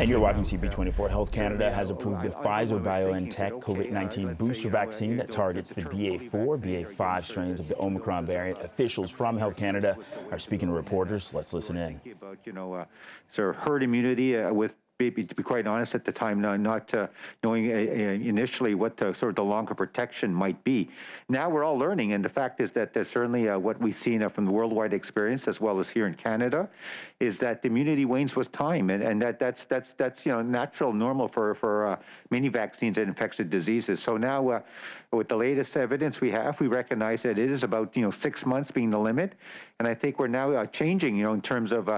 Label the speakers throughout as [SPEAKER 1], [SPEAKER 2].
[SPEAKER 1] And you're watching CP24. Health Canada has approved the Pfizer BioNTech COVID-19 booster vaccine that targets the BA4, BA5 strains of the Omicron variant. Officials from Health Canada are speaking to reporters. Let's listen in.
[SPEAKER 2] About, you know, uh, sort of herd immunity uh, with to be quite honest, at the time, not, not uh, knowing uh, uh, initially what the sort of the longer protection might be. Now we're all learning, and the fact is that certainly uh, what we've seen uh, from the worldwide experience, as well as here in Canada, is that the immunity wanes with time, and, and that that's that's that's you know natural, normal for for uh, many vaccines and infectious diseases. So now, with the latest evidence we have, we recognize that it is about you know six months being the limit, and I think we're now changing, you know, in terms of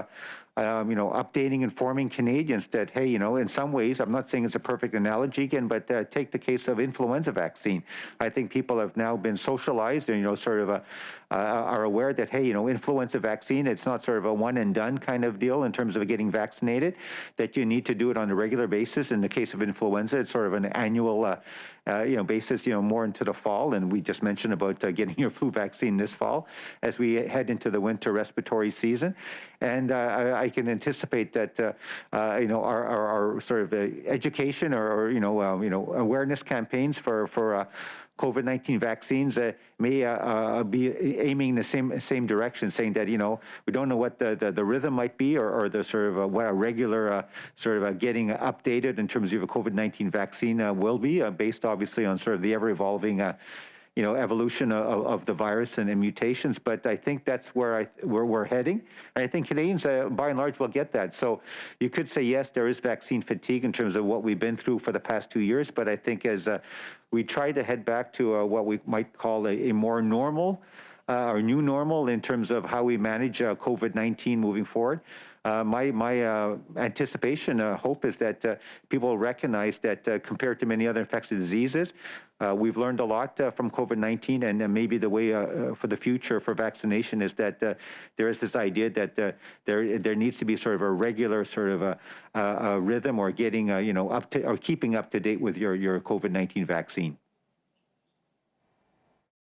[SPEAKER 2] um, you know, updating, informing Canadians that, hey, you know, in some ways, I'm not saying it's a perfect analogy again, but uh, take the case of influenza vaccine. I think people have now been socialized and, you know, sort of a, uh, are aware that, hey, you know, influenza vaccine, it's not sort of a one and done kind of deal in terms of getting vaccinated, that you need to do it on a regular basis. In the case of influenza, it's sort of an annual, uh, uh, you know, basis, you know, more into the fall. And we just mentioned about uh, getting your flu vaccine this fall as we head into the winter respiratory season. And uh, I, I, can anticipate that, uh, uh, you know, our, our, our, sort of education or, or, you know, you know, awareness campaigns for, for COVID-19 vaccines uh, may uh, uh, be aiming in the same same direction, saying that you know we don't know what the the, the rhythm might be, or, or the sort of uh, what a regular uh, sort of uh, getting updated in terms of a COVID-19 vaccine will be, based obviously on sort of the ever-evolving you know, evolution of, of the virus and, mutations. But I think that's where I where we're heading. And I think Canadians, uh, by and large, will get that. So you could say yes, there is vaccine fatigue in terms of what we've been through for the past two years. But I think as uh, we try to head back to uh, what we might call a, a more normal uh, or new normal in terms of how we manage uh, COVID-19 moving forward. Uh, my my uh, anticipation, uh, hope is that uh, people recognize that compared to many other infectious diseases, we've learned a lot from COVID-19, and maybe the way for the future for vaccination is that there is this idea that there there needs to be sort of a regular sort of a, a rhythm or getting you know up to or keeping up to date with your your COVID-19 vaccine.